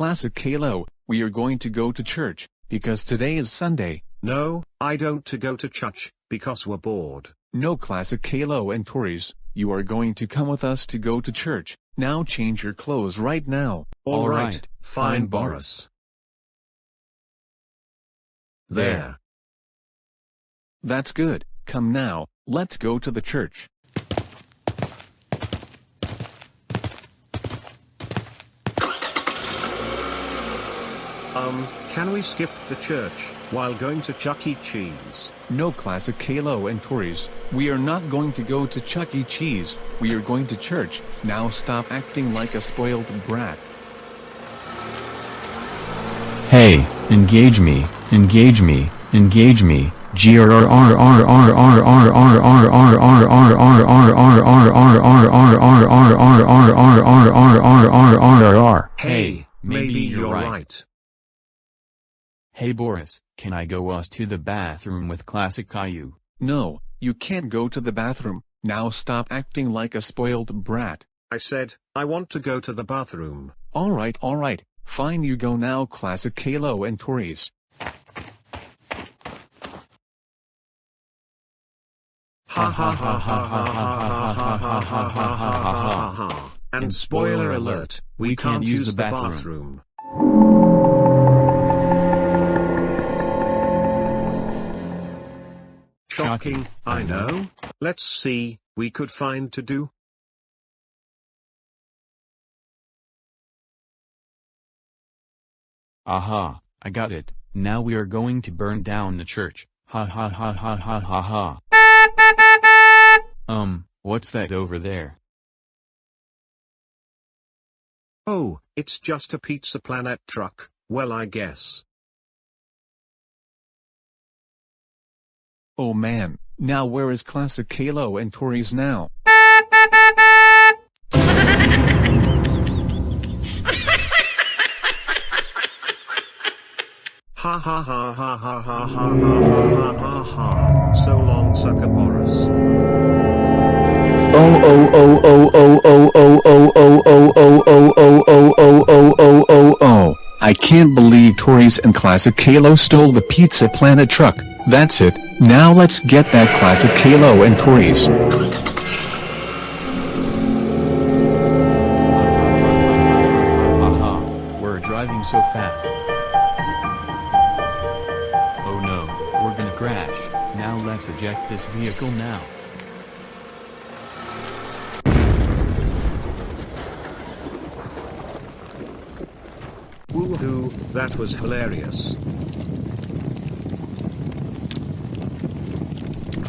Classic Caillou, we are going to go to church, because today is Sunday. No, I don't to go to church, because we're bored. No Classic Caillou and Tories, you are going to come with us to go to church, now change your clothes right now. All All right, right, fine fine, Boris. There. That's good, come now, let's go to the church. Um, can we skip the church, while going to Chuck E. Cheese? No Classic Caillou and Tories, we are not going to go to Chuck E. Cheese, we are going to church, now stop acting like a spoiled brat. Hey, engage me, engage me, engage me. Hey, maybe you're right. Hey Boris, can I go us to the bathroom with Classic Caillou? No, you can't go to the bathroom, now stop acting like a spoiled brat. I said, I want to go to the bathroom. Alright alright, fine you go now Classic Caillou and Tories. Ha ha ha ha ha ha ha ha ha ha ha ha ha ha. And spoiler alert, we can't use the bathroom. Shocking, I know. Let's see, we could find to do. Aha, I got it. Now we are going to burn down the church. Ha ha ha ha ha ha ha. Um, what's that over there? Oh, it's just a Pizza Planet truck, well I guess. Oh man, now where is Classic Caillou and Tories now? Ha ha ha ha ha ha ha ha ha ha ha ha. So long sucker Boris. Oh oh oh oh oh oh oh oh oh oh oh oh oh oh oh oh oh oh oh I can't believe Tories and Classic Caillou stole the Pizza Planet truck. That's it. Now let's get that Classic Caillou and Tories. Haha, uh-huh. we're driving so fast. Oh no, we're gonna crash. Now let's eject this vehicle now. Woohoo, that was hilarious.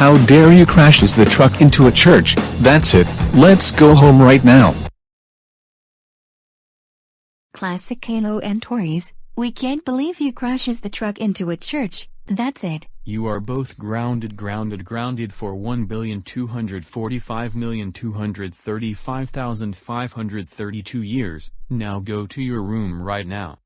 how dare you crashes the truck into a church, that's it, let's go home right now. Classic Caillou and Tories, we can't believe you crashes the truck into a church. That's it. You are both grounded grounded grounded for 1,245,235,532 years, now go to your room right now.